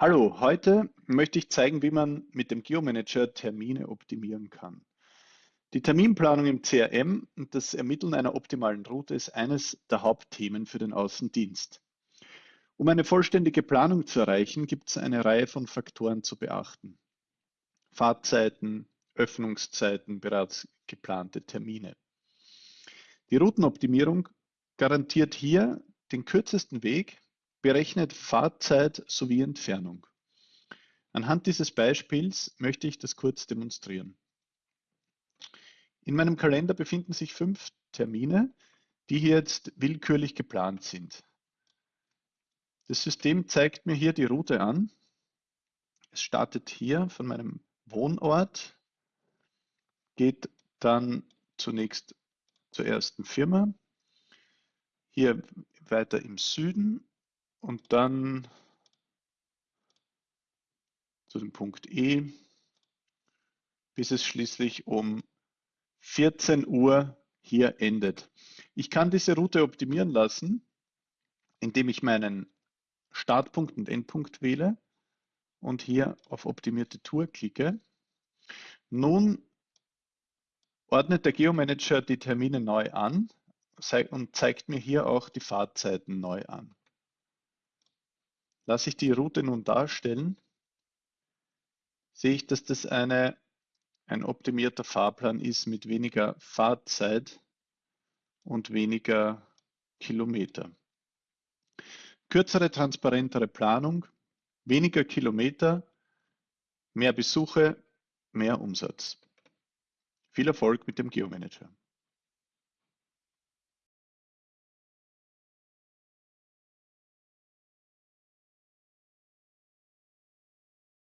Hallo, heute möchte ich zeigen, wie man mit dem Geomanager Termine optimieren kann. Die Terminplanung im CRM und das Ermitteln einer optimalen Route ist eines der Hauptthemen für den Außendienst. Um eine vollständige Planung zu erreichen, gibt es eine Reihe von Faktoren zu beachten. Fahrzeiten, Öffnungszeiten, bereits geplante Termine. Die Routenoptimierung garantiert hier den kürzesten Weg Berechnet Fahrzeit sowie Entfernung. Anhand dieses Beispiels möchte ich das kurz demonstrieren. In meinem Kalender befinden sich fünf Termine, die hier jetzt willkürlich geplant sind. Das System zeigt mir hier die Route an. Es startet hier von meinem Wohnort, geht dann zunächst zur ersten Firma, hier weiter im Süden und dann zu dem Punkt E, bis es schließlich um 14 Uhr hier endet. Ich kann diese Route optimieren lassen, indem ich meinen Startpunkt und Endpunkt wähle und hier auf optimierte Tour klicke. Nun ordnet der Geomanager die Termine neu an und zeigt mir hier auch die Fahrzeiten neu an. Lasse ich die Route nun darstellen, sehe ich, dass das eine, ein optimierter Fahrplan ist mit weniger Fahrzeit und weniger Kilometer. Kürzere, transparentere Planung, weniger Kilometer, mehr Besuche, mehr Umsatz. Viel Erfolg mit dem Geomanager.